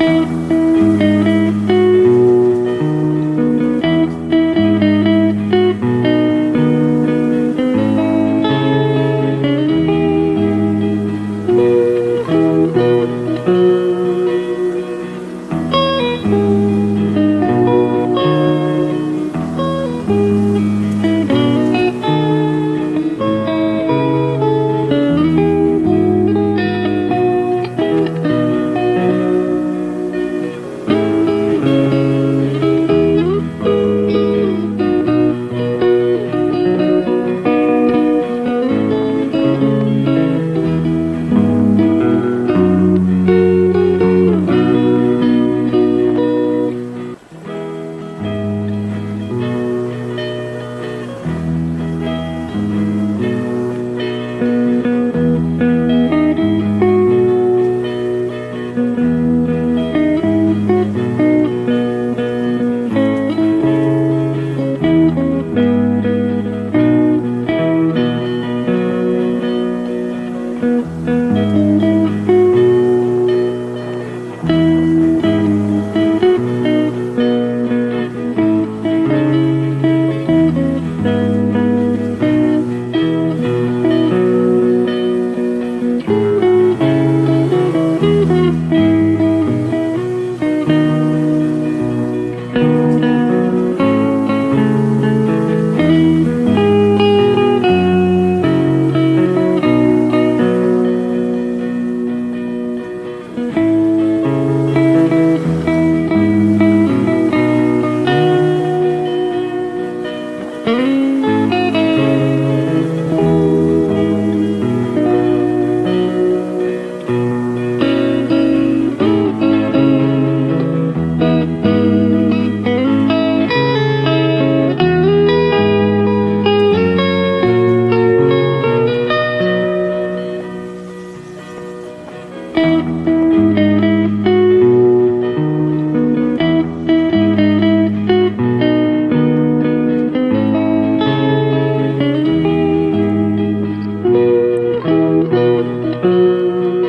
Música